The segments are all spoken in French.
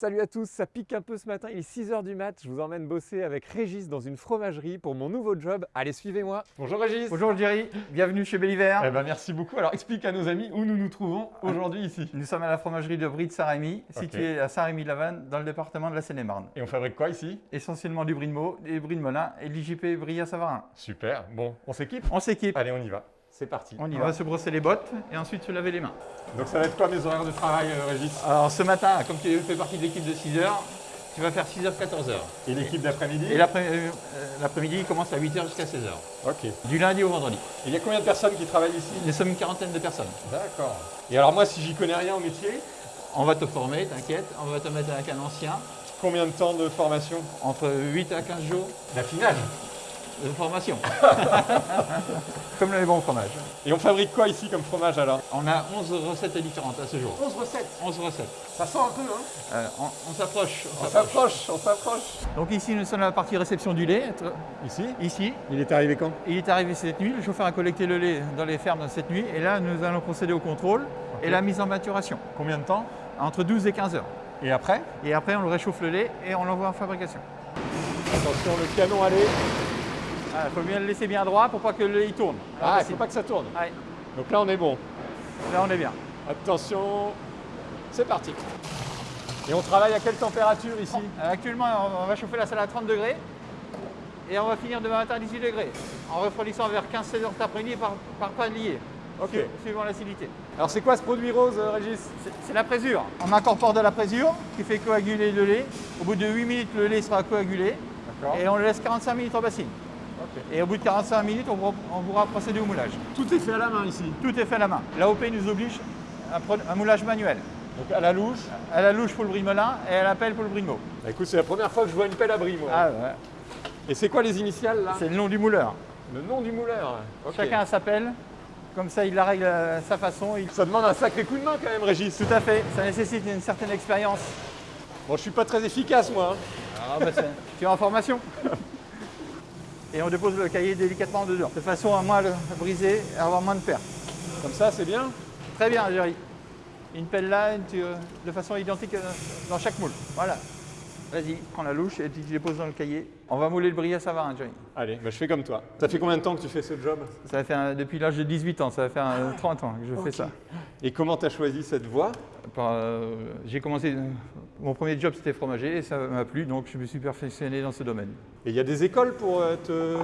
Salut à tous, ça pique un peu ce matin, il est 6h du mat, je vous emmène bosser avec Régis dans une fromagerie pour mon nouveau job. Allez, suivez-moi. Bonjour Régis. Bonjour Jerry, bienvenue chez Belliver. Eh ben merci beaucoup. Alors explique à nos amis où nous nous trouvons aujourd'hui ici. Nous sommes à la fromagerie de Brie de Saint-Rémy, située à Saint-Rémy-Lavanne, dans le département de la Seine-et-Marne. Et on fabrique quoi ici? Essentiellement du brie de Meaux, des brie de Melun et de l'IJP Brie à Savarin. Super, bon, on s'équipe? On s'équipe, Allez, on y va. C'est parti. on y va se brosser les bottes et ensuite se laver les mains. Donc ça va être quoi mes horaires de travail euh, Régis? Alors ce matin, comme tu fais partie de l'équipe de 6 heures, tu vas faire 6h 14h. Et l'équipe d'après-midi? Et euh, euh, l'après-midi, il commence à 8h jusqu'à 16h. Ok. Du lundi au vendredi. Il y a combien de personnes qui travaillent ici? Nous sommes une quarantaine de personnes. D'accord. Et alors moi si j'y connais rien au métier, On va te former, t'inquiète, on va te mettre avec un ancien, combien de temps de formation? Entre 8 à 15 jours D'affinage. De formation. Comme les bons fromages. Et on fabrique quoi ici comme fromage alors? On a 11 recettes différentes à ce jour. 11 recettes. 11 recettes. Ça sent un peu hein? Euh, on on s'approche. on s'approche, on s'approche. Donc ici, nous sommes à la partie réception du lait. Ici? Ici, Il est arrivé quand? Il est arrivé cette nuit. Le chauffeur a collecté le lait dans les fermes cette nuit. Et là, nous allons procéder au contrôle et la mise en maturation. Combien de temps? Entre 12 et 15 heures. Et après? Et après, on le réchauffe le lait et on l'envoie en fabrication. Attention, le canon allez. Il faut bien le laisser bien droit pour pas que le lait il tourne. Ah, il c'est faut pas que ça tourne. Ouais, Donc là, on est bon. là, on est bien. Attention, c'est parti. Et on travaille à quelle température ici? Euh, Actuellement, on va chauffer la salle à 30 degrés et on va finir demain matin à 18 degrés en refroidissant vers 15-16 heures cet après-midi par, par palier, Ok. su- suivant l'acidité. Alors, c'est quoi ce produit rose, euh, Régis? C'est- la présure. On incorpore de la présure qui fait coaguler le lait. Au bout de 8 minutes, le lait sera coagulé et on le laisse 45 minutes en bassine. Et au bout de 45 minutes, on, pourra- on pourra procéder au moulage. Tout est fait à la main ici. Tout est fait à la main. L'AOP nous oblige à un, moulage manuel. Donc à la louche. À la louche pour le Melun et à la pelle pour le Meaux. Bah, écoute, c'est la première fois que je vois une pelle à bris, moi. Ah ouais. Et c'est quoi les initiales là? C'est le nom du mouleur. Le nom du mouleur. Chacun a sa pelle. Comme ça, il la règle à sa façon. Il- Ça demande un sacré coup de main quand même, Régis. Tout à fait. Ça nécessite une certaine expérience. Bon, je suis pas très efficace, moi. hein. Ah, bah, c'est- tu es en formation. Et on dépose le cahier délicatement dedans, de façon à moins le briser et avoir moins de pertes. Comme ça, c'est bien. Très bien, Jerry. Une pelle là, une tu- euh, de façon identique euh, dans chaque moule. Voilà. Vas-y, prends la louche et tu déposes dans le cahier. On va mouler le bris à Savarin, Jerry. Allez, bah, je fais comme toi. Ça fait combien de temps que tu fais ce job? Ça va faire, un- depuis l'âge de 18 ans, ça va faire un 30 ans que je fais ça. Et comment tu as choisi cette voie? Euh, J'ai commencé, euh, mon premier job c'était fromager et ça m'a plu, donc je me suis perfectionné dans ce domaine. Et il y a des écoles pour euh, te...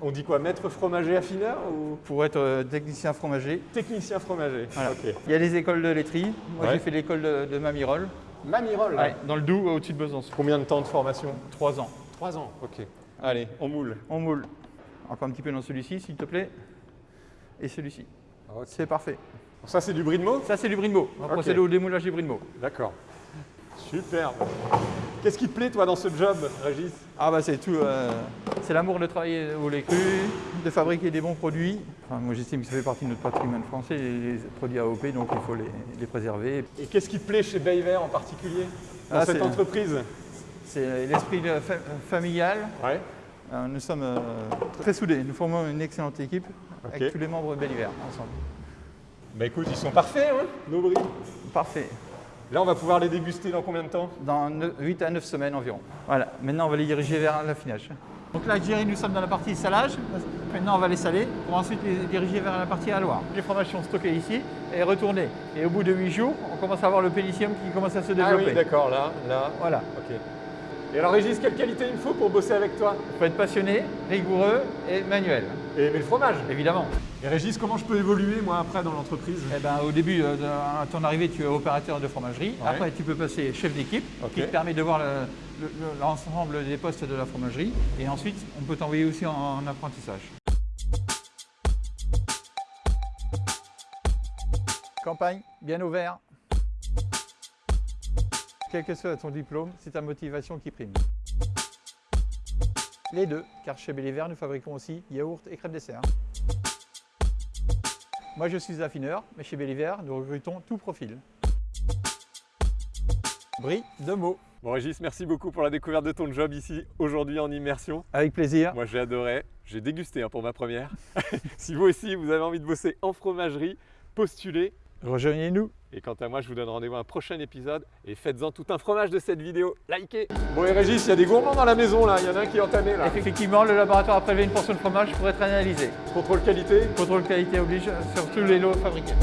On dit quoi Maître fromager affineur ou? Pour être euh, technicien fromager, technicien fromager Voilà. Ok. il y a les écoles de laiterie. Moi Ouais. j'ai fait l'école de, de Mamirol, Mamirol Ouais, dans le Doubs, au-dessus de Besançon. Combien de temps de formation? Trois ans. Trois ans. Ok. Allez, on moule. On moule. Encore un petit peu dans celui-ci, s'il te plaît. Et celui-ci. C'est parfait. Ça, c'est du brie de Ça, c'est du brie de. On va Ok. procéder au démoulage du brie de. D'accord. Superbe. Qu'est-ce qui te plaît, toi, dans ce job, Régis? Ah bah c'est tout. euh, c'est l'amour de travailler au lait cru, de fabriquer des bons produits. Enfin, moi j'estime que ça fait partie de notre patrimoine français, les, les produits AOP, donc il faut les, les préserver. Et qu'est-ce qui te plaît chez Bayver en particulier Dans Ah, cette c'est- entreprise? C'est l'esprit de fa- familial. Ouais. Euh, nous sommes euh, très soudés. Nous formons une excellente équipe avec tous les membres de Belliver ensemble. Bah écoute, ils sont parfaits, hein, nos bris. Parfait. Là, on va pouvoir les déguster dans combien de temps Dans 8 à 9 semaines environ. Voilà, maintenant on va les diriger vers l'affinage. Donc là, Jerry, nous sommes dans la partie salage. Maintenant, on va les saler pour ensuite les diriger vers la partie alloir. Les fromages sont stockés ici et retournés. Et au bout de 8 jours, on commence à avoir le pénicium qui commence à se Ah développer. oui, d'accord, là, là. voilà. Ok. Et alors, Régis, quelle qualité il me faut pour bosser avec toi? Il faut être passionné, rigoureux et manuel, Et aimer le fromage. évidemment. Et Régis, comment je peux évoluer, moi, après, dans l'entreprise? Eh ben, au début, euh, à ton arrivée, tu es opérateur de fromagerie. Ouais. Après, tu peux passer chef d'équipe, qui te permet de voir le- le- le- l'ensemble des postes de la fromagerie. Et ensuite, on peut t'envoyer aussi en, en apprentissage. Campagne, bien ouvert. Quel que soit ton diplôme, c'est ta motivation qui prime. Les deux, car chez Belliver, nous fabriquons aussi yaourt et crêpes dessert. Moi, je suis affineur, mais chez Belliver, nous recrutons tout profil. Brie de mots. Bon, Régis, merci beaucoup pour la découverte de ton job ici, aujourd'hui en immersion. Avec plaisir. Moi, j'ai adoré. J'ai dégusté hein, pour ma première. si vous aussi, vous avez envie de bosser en fromagerie, postulez Rejoignez-nous. Et quant à moi, je vous donne rendez-vous à un prochain épisode et faites-en tout un fromage de cette vidéo. Likez Bon et Régis, il y a des gourmands dans la maison là, il y en a un qui est entamé là. Effectivement, le laboratoire a prélevé une portion de fromage pour être analysé. Contrôle qualité Contrôle qualité oblige sur tous les lots fabriqués.